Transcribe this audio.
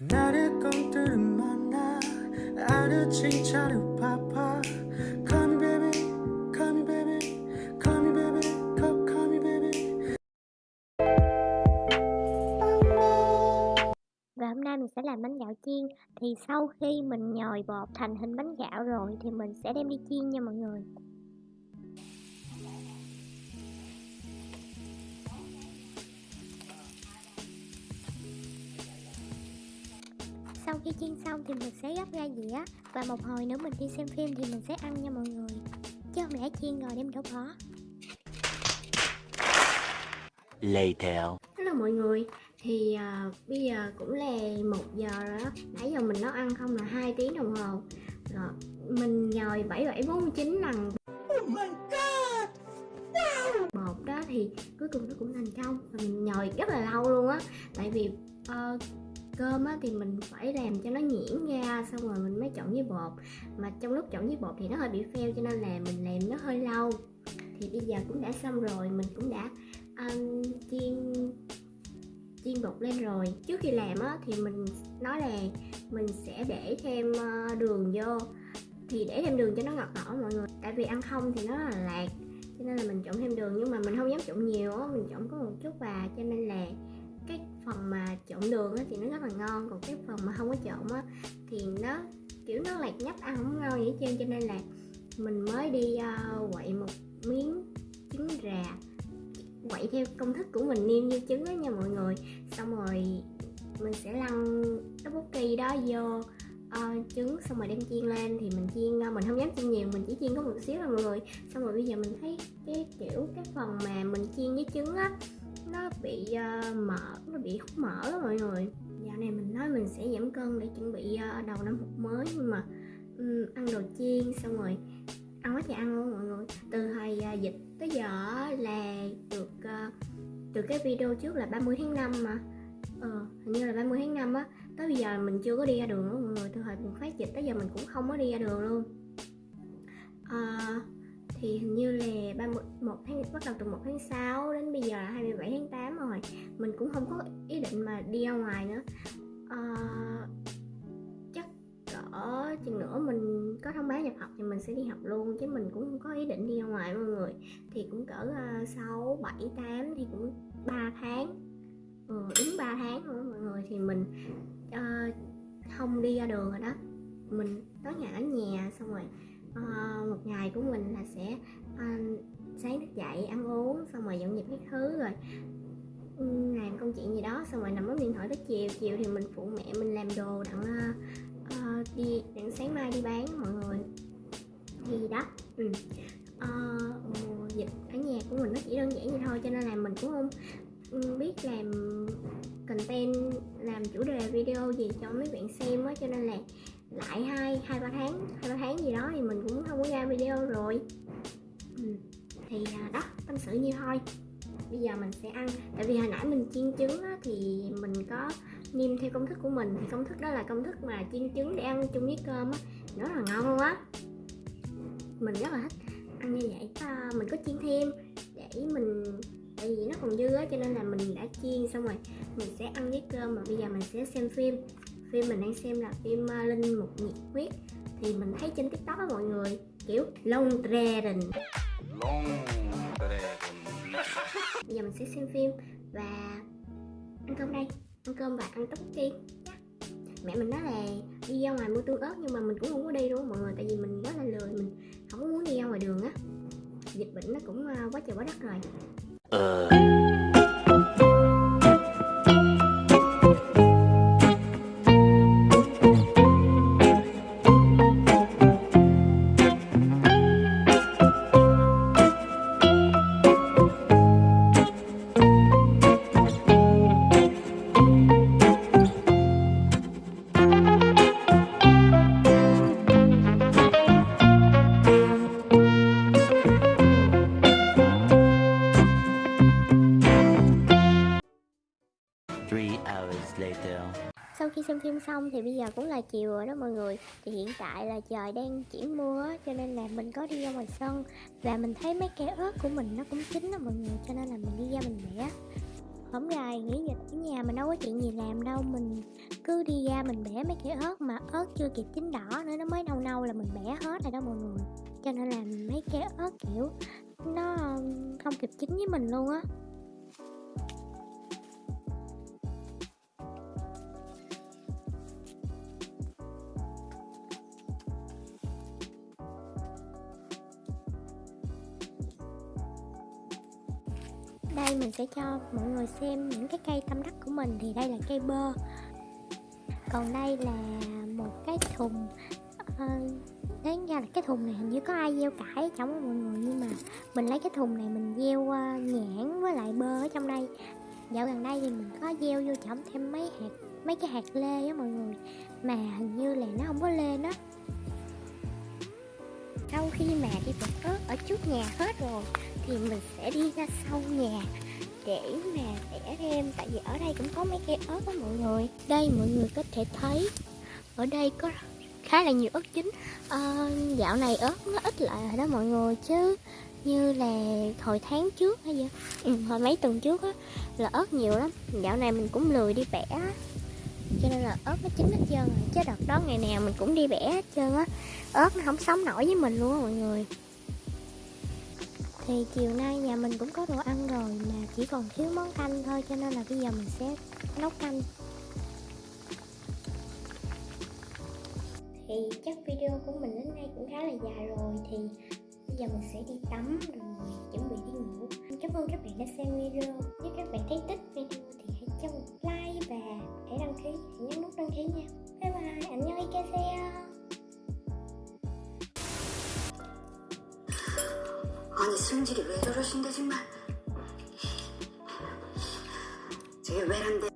그날의 꿈들을 만나 아르친 차를 파파 Call me baby, call me baby, call me baby, call, call me baby Và hôm nay mình sẽ làm bánh gạo chiên Thì sau khi mình nhồi bột thành hình bánh gạo rồi Thì mình sẽ đem đi chiên nha mọi người Sau khi chiên xong thì mình sẽ gấp ra dĩa. Và một hồi nữa mình đi xem phim thì mình sẽ ăn nha mọi người. Chứ không lẽ chiên rồi đem đổ bỏ? Later. Hello mọi người. Thì à, bây giờ cũng là một giờ rồi đó. Nãy giờ mình nấu ăn không là 2 tiếng đồng hồ. Rồi mình nhồi 7749 lần. Oh my god! Bột đó thì cuối cùng nó cũng thành công. Và mình nhồi rất là lâu luôn á. Tại vì ờ, cơm á thì mình phải làm cho nó nhuyễn ra Xong rồi mình mới trộn với bột. Mà trong lúc trộn với bột thì nó hơi bị phèo Cho nên là mình làm nó hơi lâu. Thì bây giờ cũng đã xong rồi Mình cũng đã um, chiên chiên bột lên rồi. Trước khi làm á thì mình nói là mình sẽ để thêm ờ, đường vô. Thì để thêm đường cho nó ngọt ngọt mọi người. Tại vì ăn không thì nó là lạc cho nên là mình trộn thêm đường. Nhưng mà mình không dám trộn nhiều á mình trộn có một chút và cho nên là phần mà trộn đường á thì nó rất là ngon còn cái phần mà không có trộn á thì nó kiểu nó lạc nhấp ăn không ngon vậy trơn cho nên là mình mới đi uh, quậy một miếng trứng rà quậy theo công thức của mình niêm như trứng đó nha mọi người. Xong rồi mình sẽ lăn cái bút kỳ đó vô uh, trứng xong rồi đem chiên lên thì mình chiên uh, mình không dám chiên nhiều mình chỉ chiên có một xíu thôi mọi người. Xong rồi bây giờ mình thấy cái kiểu cái phần mà mình chiên với trứng á bị uh, mỡ nó bị hút mỡ đó mọi người. Dạo này mình nói mình sẽ giảm cân để chuẩn bị uh, đầu năm học mới nhưng mà um, ăn đồ chiên xong rồi ăn quá trời ăn luôn mọi người. Từ hồi uh, dịch tới giờ là được uh, từ cái video trước là 30 tháng 5 mà. Ờ hình như là 30 tháng 5 á. Tới bây giờ mình chưa có đi ra đường luôn mọi người. Từ hồi bùng phát dịch tới giờ mình cũng không có đi ra đường luôn. À, thì hình như là 31 tháng bắt đầu từ 1 tháng 6 đến bây giờ là mình cũng không có ý định mà đi ra ngoài nữa. À, chắc cỡ chừng nữa mình có thông báo nhập học thì mình sẽ đi học luôn chứ mình cũng không có ý định đi ra ngoài mọi người. Thì cũng cỡ ờ, sáu bảy tám thì cũng 3 tháng. Ừ, đúng 3 tháng nữa mọi người thì mình uh, không đi ra đường rồi đó. Mình tối ngày ở nhà xong rồi uh, một ngày của mình là sẽ uh, sáng thức dậy ăn uống xong rồi dọn dẹp các thứ rồi làm công chuyện gì đó xong rồi nằm bấm điện thoại tới chiều chiều thì mình phụ mẹ mình làm đồ đặng uh, đi đặng sáng mai đi bán mọi người thì đó ừ. uh, dịch ở nhà của mình nó chỉ đơn giản vậy thôi cho nên là mình cũng không ừ, biết làm content làm chủ đề video gì cho mấy bạn xem á cho nên là lại hai hai ba tháng hai ba tháng gì đó thì mình cũng không có ra video rồi ừ. thì uh, đó tâm sự như thôi bây giờ mình sẽ ăn. Tại vì hồi nãy mình chiên trứng á, thì mình có nêm theo công thức của mình. Thì công thức đó là công thức mà chiên trứng để ăn chung với cơm á. Nó rất là ngon luôn á. Mình rất là thích ăn như vậy. À, mình có chiên thêm để mình tại vì nó còn dư á cho nên là mình đã chiên xong rồi. Mình sẽ ăn với cơm và bây giờ mình sẽ xem phim. Phim mình đang xem là phim uh, linh mục nhiệt huyết. Thì mình thấy trên tiktok á mọi người kiểu long dragon Long Dragon bây giờ mình sẽ xem phim và ăn cơm đây. Ăn cơm và ăn tteokbokki tiên mẹ mình nói là đi ra ngoài mua tương ớt nhưng mà mình cũng không có đi đúng không mọi người, tại vì mình rất là lười, mình không có muốn đi ra ngoài đường á. Dịch bệnh nó cũng ờ, quá trời quá đất rồi. Uh. Hours later. Sau khi xem phim xong thì bây giờ cũng là chiều rồi đó mọi người. Thì hiện tại là trời đang chuyển mưa á, cho nên là mình có đi ra ngoài sân. Và mình thấy mấy cây ớt của mình nó cũng chín đó mọi người Cho nên là mình đi ra mình bẻ Hôm rày nghỉ dịch ở nhà mình đâu có chuyện gì làm đâu. Mình cứ đi ra mình bẻ mấy cây ớt mà ớt chưa kịp chín đỏ nữa nó mới nâu nâu là mình bẻ hết rồi đó mọi người. Cho nên là mấy cây ớt kiểu nó không kịp chín với mình luôn á. Đây mình sẽ cho mọi người xem những cái cây tâm đắc của mình. Thì đây là cây bơ. Còn đây là một cái thùng ờ, đấy đáng ra là cái thùng này hình như có ai gieo cải ở trong mọi người nhưng mà mình lấy cái thùng này mình gieo ờ, nhãn với lại bơ ở trong đây. Dạo gần đây thì mình có gieo vô trồng thêm mấy hạt mấy cái hạt lê á mọi người. Mà hình như là nó không có lên đó sau khi mà đi bật ớt ở trước nhà hết rồi thì mình sẽ đi ra sau nhà để mà vẽ thêm. Tại vì ở đây cũng có mấy cây ớt đó mọi người. Đây mọi người có thể thấy ở đây có khá là nhiều ớt chín. À, dạo này ớt nó ít lại rồi đó mọi người chứ như là hồi tháng trước hay gì ừ, hồi mấy tuần trước á là ớt nhiều lắm. Dạo này mình cũng lười đi bẻ cho nên là ớt nó chín hết trơn rồi, chứ đợt đó ngày nào mình cũng đi bẻ hết trơn á. Ớt nó không sống nổi với mình luôn á mọi người. Thì chiều nay nhà mình cũng có đồ ăn rồi mà chỉ còn thiếu món canh thôi, cho nên là bây giờ mình sẽ nấu canh. Thì chắc video của mình đến đây cũng khá là dài rồi, thì bây giờ mình sẽ đi tắm rồi chuẩn bị đi ngủ. Cảm ơn các bạn đã xem video. Nếu các bạn thấy thích video thì hãy cho một like. Và hãy đăng ký hãy nhấn nút đăng ký nha bye bye nhớ ikaseyo 아니 승질이 왜 저러신데 정말 저게 왜란데